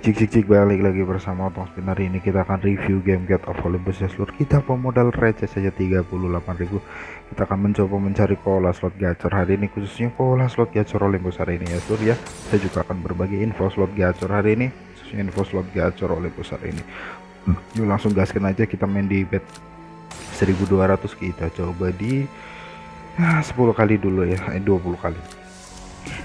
cik cik cik balik lagi bersama Otong Spin ini kita akan review game Get of Olympus ya seluruh kita pemodal receh saja 38.000 kita akan mencoba mencari pola slot gacor. Hari ini khususnya pola slot gacor Olympus hari ini ya seluruh ya. Saya juga akan berbagi info slot gacor hari ini khususnya info slot gacor Olympus hari ini. Yuk langsung gaskan aja kita main di bet 1200 kita. Coba di ya, 10 kali dulu ya eh, 20 kali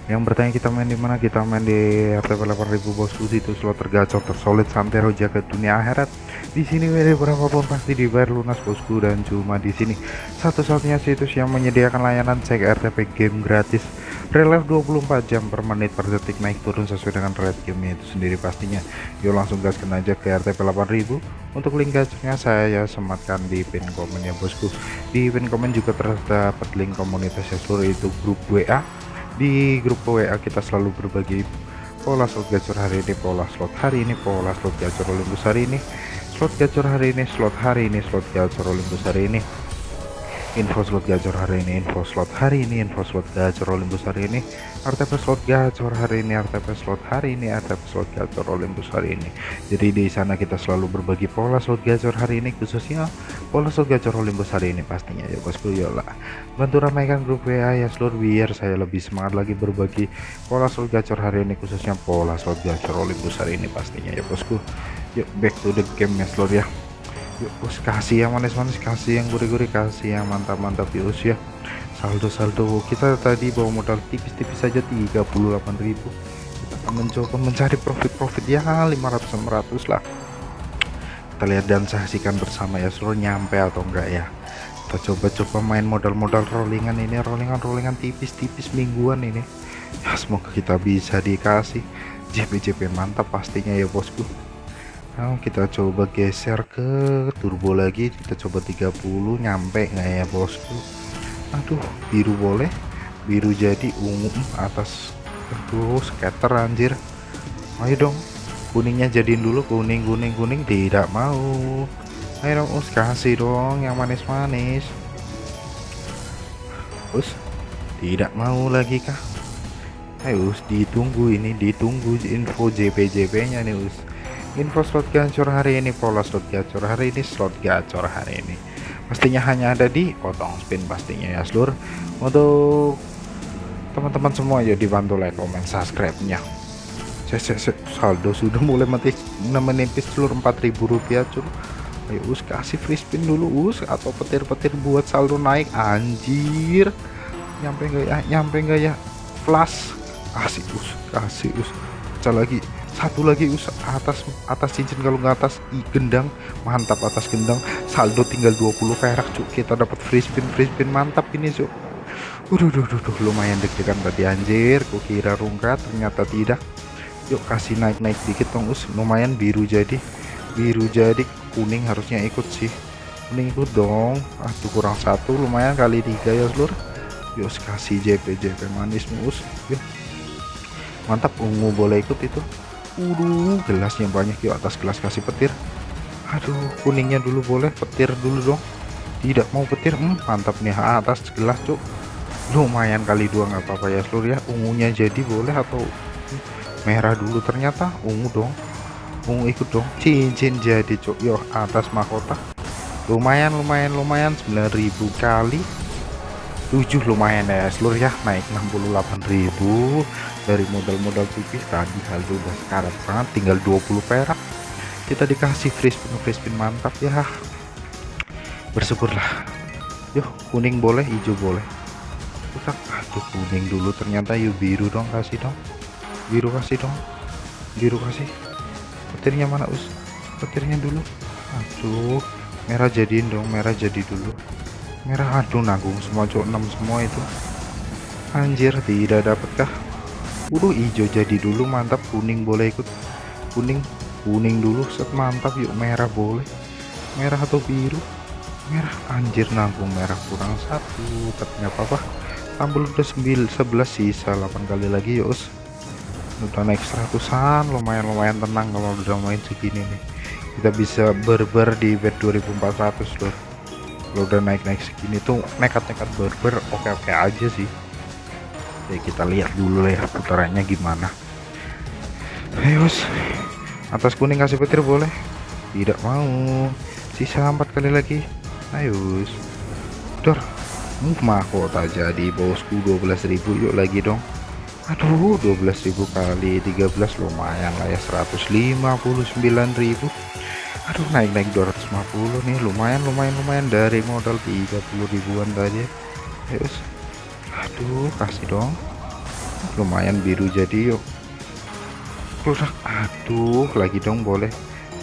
yang bertanya kita main di mana kita main di RTP 8000 bosku itu slot tergacor tersolid santero jaga dunia akhirat. Di sini WD berapapun pasti dibayar lunas bosku dan cuma di sini. Satu-satunya situs yang menyediakan layanan cek RTP game gratis. Relief 24 jam per menit per detik naik turun sesuai dengan rate game itu sendiri pastinya. Yuk langsung gaskan aja ke RTP 8000 untuk link gacornya saya sematkan di pin komen ya bosku. Di pin komen juga terdapat link komunitas seluruh itu grup WA di grup WA kita selalu berbagi pola slot gacor hari ini pola slot hari ini pola slot gacor Olympus hari ini. Slot gacor hari ini slot hari ini slot gacor Olympus hari ini info slot gacor hari ini info slot hari ini info slot gacor Olympus hari ini RTP slot gacor hari ini RTP slot hari ini RTP slot gacor Olympus hari ini. Jadi di sana kita selalu berbagi pola slot gacor hari ini khususnya pola slot gacor Olympus hari ini pastinya ya bosku yola bantu ramaikan grup WA ya seluruh biar saya lebih semangat lagi berbagi pola slot gacor hari ini khususnya pola slot gacor Olympus hari ini pastinya ya bosku. Yuk back to the game ya seluruh ya yuk bos kasih yang manis-manis kasih yang gurih-gurih kasih yang mantap-mantap ya ya saldo-saldo kita tadi bawa modal tipis-tipis saja 38.000 kita akan mencoba mencari profit-profit ya 500-600 lah. Kita lihat dan saksikan bersama ya seluruh nyampe atau enggak ya. Kita coba-coba main modal-modal rollingan ini rollingan-rollingan tipis-tipis mingguan ini. Ya semoga kita bisa dikasih. JP-JP mantap pastinya ya bosku Nah, kita coba geser ke turbo lagi. Kita coba 30 nyampe nggak ya bosku? Aduh biru boleh. Biru jadi ungu atas. Aduh scatter anjir. Ayo dong kuningnya jadiin dulu kuning kuning kuning. Tidak mau. Ayo dong us kasih dong yang manis-manis. Us tidak mau lagi kah? Ayo us ditunggu ini ditunggu info JP-JP nya nih us info slot gacor hari ini pola slot gacor hari ini slot gacor hari ini. Pastinya hanya ada di potong spin pastinya ya seluruh untuk teman-teman semua ya dibantu like comment subscribe nya saldo sudah mulai mati. Menipis seluruh 4000 rupiah cur ayo us kasih free spin dulu us. Atau petir-petir buat saldo naik anjir. Nyampe enggak ya? Nyampe enggak ya? Flash. Kasih us kasih us. Pecah lagi satu lagi us atas atas cincin kalau nggak atas i gendang mantap atas gendang. Saldo tinggal 20 perak cuk. Kita dapat free spin free spin mantap ini cuk. Udah, udah, udah, lumayan deg-degan tadi anjir. Kukira rungkat ternyata tidak. Yuk kasih naik-naik dikit dong us. Lumayan biru jadi. Biru jadi kuning harusnya ikut sih. Kuning ikut dong. Aduh kurang satu lumayan kali tiga ya seluruh yuk kasih JP JP manis mus yuk. Mantap ungu boleh ikut itu Udah gelasnya banyak yuk atas gelas kasih petir. Aduh kuningnya dulu boleh petir dulu dong. Tidak mau petir hmm, mantap nih atas gelas cuk. Lumayan kali dua nggak apa-apa ya seluruh ya. Ungunya jadi boleh atau merah dulu? Ternyata ungu dong. Ungu ikut dong. Cincin jadi cuk. Yuk atas mahkota. Lumayan lumayan lumayan 9000 kali 7 lumayan ya seluruh ya naik 68.000 dari modal-modal tipis tadi saldo udah sekarang banget tinggal 20 perak. Kita dikasih free spin free spin mantap ya. Bersyukurlah. Yuk kuning boleh hijau boleh. Utak aduh kuning dulu ternyata yuk biru dong kasih dong. Biru kasih dong biru kasih. Petirnya mana us? Petirnya dulu. Aduh merah jadiin dong merah jadi dulu merah aduh nanggung semua cok 6 semua itu. Anjir tidak dapatkah udah hijau jadi dulu mantap kuning boleh ikut. Kuning kuning dulu set mantap yuk merah boleh. Merah atau biru? Merah anjir nanggung merah kurang satu tapi nggak apa-apa. Tampil udah 9 11 sisa 8 kali lagi yuk udah naik seratusan lumayan lumayan tenang kalau udah main segini nih. Kita bisa berber di bed 2400 loh kalau udah naik-naik segini tuh nekat-nekat berber oke-oke aja sih. Ya kita lihat dulu ya putarannya gimana. Ayo atas kuning kasih petir boleh? Tidak mau. Sisa empat kali lagi. Ayo dor mahkota jadi bosku 12.000 yuk lagi dong. Aduh 12.000 kali 13 lumayan lah ya. 159.000 aduh naik-naik 250 nih. Lumayan lumayan lumayan. Dari modal 30 ribuan tadi. Ayo aduh kasih dong. Lumayan biru jadi yuk. Rusak aduh lagi dong boleh.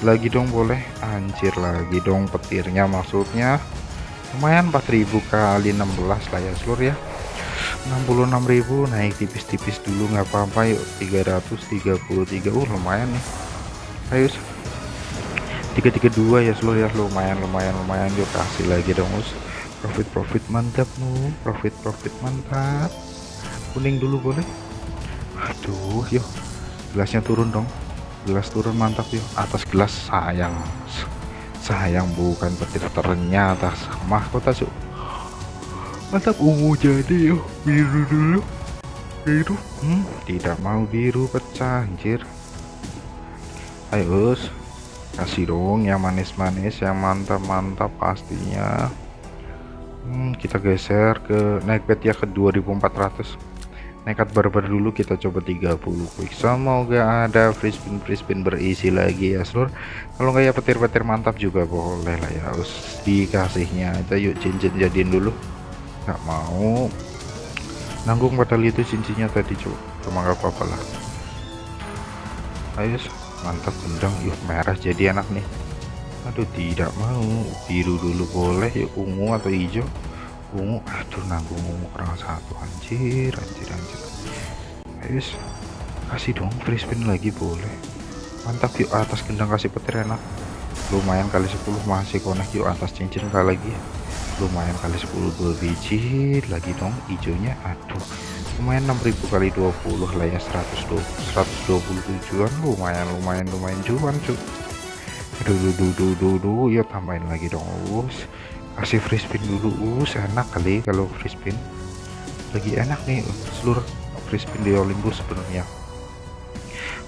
Lagi dong boleh. Anjir lagi dong petirnya maksudnya. Lumayan 4000 kali 16 lah ya seluruh ya. 66.000 naik tipis-tipis dulu nggak apa-apa yuk. 333 uh lumayan nih. Ayo 332 ya seluruh ya. Lumayan lumayan lumayan. Yuk kasih lagi dong us. Profit profit mantap nu profit profit mantap. Kuning dulu boleh? Aduh yuk gelasnya turun dong. Gelas turun mantap yuk atas gelas sayang. Sayang bukan petir ternyata mahkota cuk. Mantap ungu jadi yuk biru dulu. Biru? Hmm, tidak mau biru pecah anjir. Ayo us kasih dong yang manis-manis yang mantap-mantap pastinya. Hmm, kita geser ke naik bet ya ke 2400 nekat barbar dulu kita coba 30 quick semoga ada free spin free spin berisi lagi ya seluruh kalau nggak ya petir-petir mantap juga boleh lah ya. Harus dikasihnya aja yuk cincin jadiin dulu. Nggak mau. Nanggung padahal itu cincinnya tadi coba cuma nggak apa-apa lah. Ayo mantap gendang yuk merah jadi enak nih. Aduh tidak mau. Biru dulu boleh yuk ungu atau hijau? Ungu aduh nanggung ungu kurang satu. Anjir anjir anjir. Guys kasih dong free spin lagi boleh. Mantap yuk atas gendang kasih petir enak. Lumayan kali 10 masih connect yuk atas cincin kali lagi. Lumayan kali 10 dua biji. Lagi dong hijaunya. Aduh lumayan 6000 kali 20 lah ya 120 127an lumayan lumayan lumayan cuan cuy aduh duh duh duh duh yuk tambahin lagi dong us. Kasih free spin dulu us. Enak kali kalau free spin. Lagi enak nih seluruh free spin di Olympus sebenarnya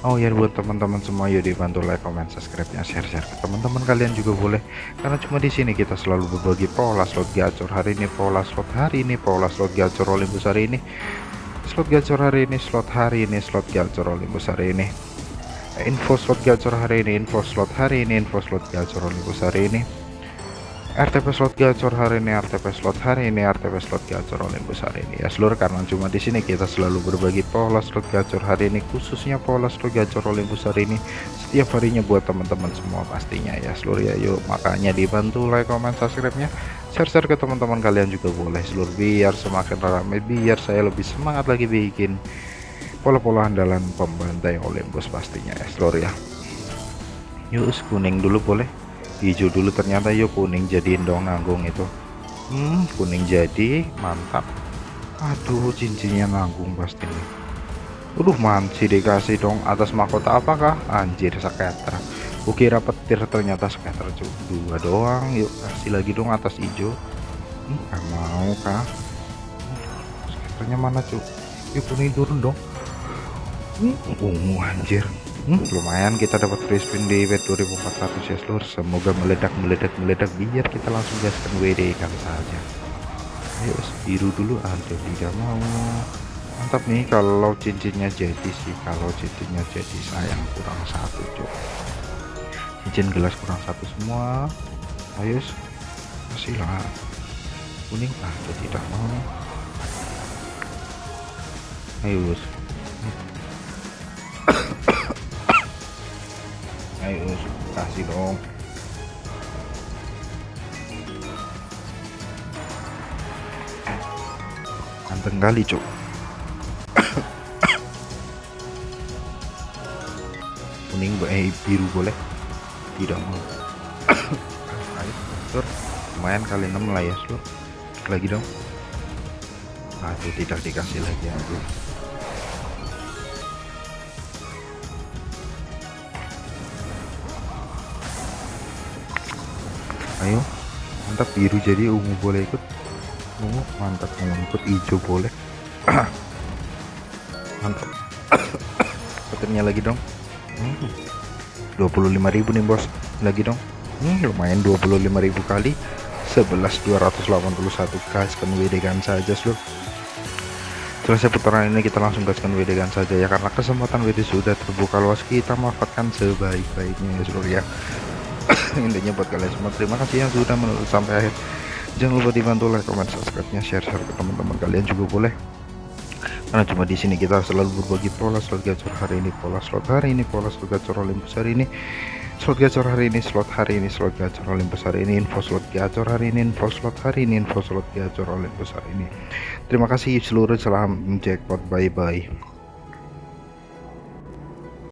Oh ya buat teman-teman semua yuk dibantu like, comment, subscribe nya share-share ke teman-teman kalian juga boleh. Karena cuma di sini kita selalu berbagi pola slot gacor hari ini pola slot hari ini pola slot gacor Olympus hari ini slot gacor hari ini slot hari ini slot gacor Olympus hari ini. Info slot gacor hari ini info slot hari ini info slot gacor Olympus hari ini RTP slot gacor hari ini, RTP slot hari ini, RTP slot gacor Olympus hari ini. Ya seluruh karena cuma di sini kita selalu berbagi pola slot gacor hari ini khususnya pola slot gacor Olympus hari ini setiap harinya buat teman-teman semua pastinya ya. Seluruh ya yuk. Makanya dibantu like comment subscribe nya share-share ke teman-teman kalian juga boleh seluruh biar semakin ramai biar saya lebih semangat lagi bikin pola-pola andalan pembantai Olympus pastinya ya seluruh ya. Yuk kuning dulu boleh hijau dulu ternyata yuk kuning jadiin dong nanggung itu. Hmm kuning jadi mantap. Aduh cincinnya nanggung pasti. Aduh manci dikasih dong atas mahkota apakah? Anjir skater kukira petir ternyata skater cuk dua doang yuk kasih lagi dong atas hijau. Hmm, gak mau kah skaternya mana cuk yuk kuning turun dong. Hmm, ungu anjir hmm, lumayan kita dapat free spin di bet 2400 ya seluruh semoga meledak meledak meledak biar kita langsung gaskan WD kan saja. Ayo biru dulu. Ada tidak mau. Mantap nih kalau cincinnya jadi sih. Kalau cincinnya jadi sayang kurang satu cok cincin gelas kurang satu semua. Ayo kasih lah. Kuning ada tidak mau. Ayo ayo kasih dong. Ganteng kali cok kuning eh biru boleh? Tidak mau. Ayo sur. Lumayan kali 6 lah ya sur. Lagi dong. Aduh tidak dikasih lagi aduh ayo. Mantap biru jadi ungu boleh ikut. Ungu mantap ungu ikut hijau boleh. Mantap. Petirnya lagi dong. Hmm. 25.000 nih bos. Lagi dong. Hmm, lumayan 25.000 kali. 11.281 gaskan WD kan saja seluruh selesai putaran ini kita langsung gaskan WD kan saja ya karena kesempatan WD sudah terbuka luas. Kita manfaatkan sebaik-baiknya ya seluruh ya intinya buat kalian semua terima kasih yang sudah menonton sampai akhir. Jangan lupa dibantu like comment subscribe nya share share ke teman-teman kalian juga boleh. Karena cuma di sini kita selalu berbagi pola slot gacor hari ini pola slot hari ini pola slot gacor Olympus hari ini slot gacor hari ini slot hari ini slot gacor Olympus hari ini info slot gacor hari ini info slot hari ini info slot gacor Olympus hari ini. Terima kasih seluruh salam jackpot bye bye